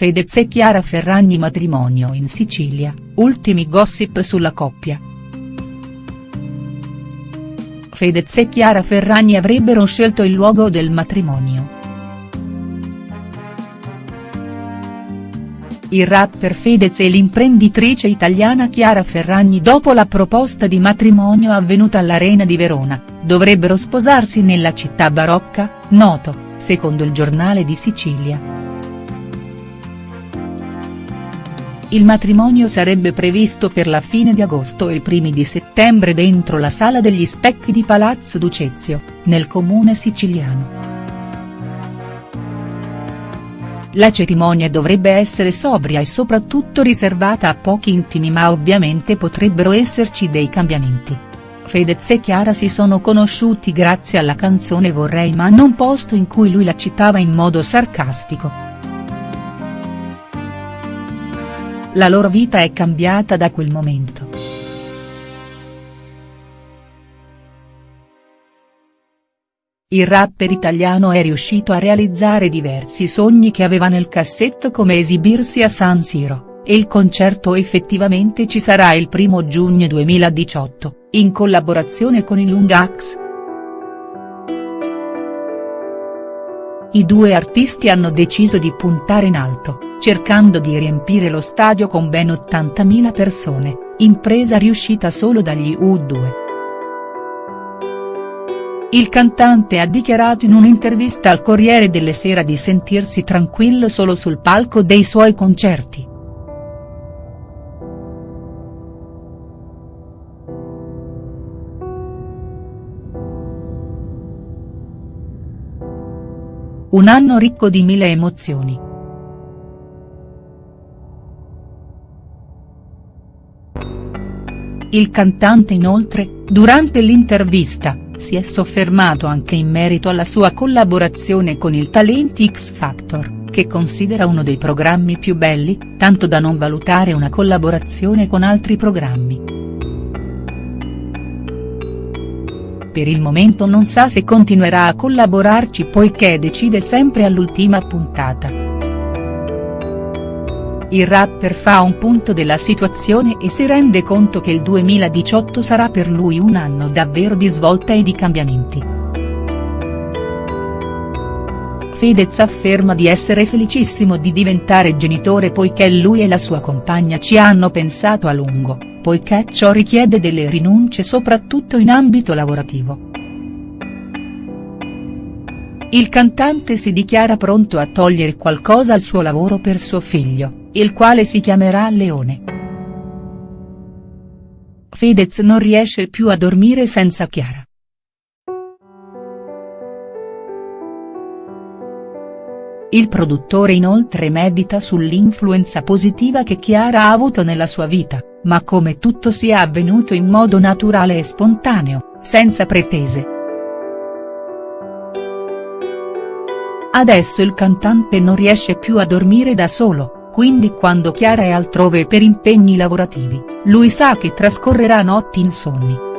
Fedez e Chiara Ferragni matrimonio in Sicilia, ultimi gossip sulla coppia. Fedez e Chiara Ferragni avrebbero scelto il luogo del matrimonio. Il rapper Fedez e l'imprenditrice italiana Chiara Ferragni dopo la proposta di matrimonio avvenuta all'Arena di Verona, dovrebbero sposarsi nella città barocca, noto, secondo il giornale di Sicilia. Il matrimonio sarebbe previsto per la fine di agosto e i primi di settembre dentro la Sala degli Specchi di Palazzo Ducezio, nel comune siciliano. La cerimonia dovrebbe essere sobria e soprattutto riservata a pochi intimi ma ovviamente potrebbero esserci dei cambiamenti. Fedez e Chiara si sono conosciuti grazie alla canzone Vorrei ma non posto in cui lui la citava in modo sarcastico. La loro vita è cambiata da quel momento. Il rapper italiano è riuscito a realizzare diversi sogni che aveva nel cassetto come esibirsi a San Siro, e il concerto effettivamente ci sarà il 1 giugno 2018, in collaborazione con i Lungax. I due artisti hanno deciso di puntare in alto, cercando di riempire lo stadio con ben 80.000 persone, impresa riuscita solo dagli U2. Il cantante ha dichiarato in un'intervista al Corriere delle Sera di sentirsi tranquillo solo sul palco dei suoi concerti. Un anno ricco di mille emozioni. Il cantante inoltre, durante l'intervista, si è soffermato anche in merito alla sua collaborazione con il Talenti X Factor, che considera uno dei programmi più belli, tanto da non valutare una collaborazione con altri programmi. Per il momento non sa se continuerà a collaborarci poiché decide sempre all'ultima puntata. Il rapper fa un punto della situazione e si rende conto che il 2018 sarà per lui un anno davvero di svolta e di cambiamenti. Fedez afferma di essere felicissimo di diventare genitore poiché lui e la sua compagna ci hanno pensato a lungo poiché ciò richiede delle rinunce soprattutto in ambito lavorativo. Il cantante si dichiara pronto a togliere qualcosa al suo lavoro per suo figlio, il quale si chiamerà Leone. Fedez non riesce più a dormire senza Chiara. Il produttore inoltre medita sull'influenza positiva che Chiara ha avuto nella sua vita, ma come tutto sia avvenuto in modo naturale e spontaneo, senza pretese. Adesso il cantante non riesce più a dormire da solo, quindi quando Chiara è altrove per impegni lavorativi, lui sa che trascorrerà notti insonni.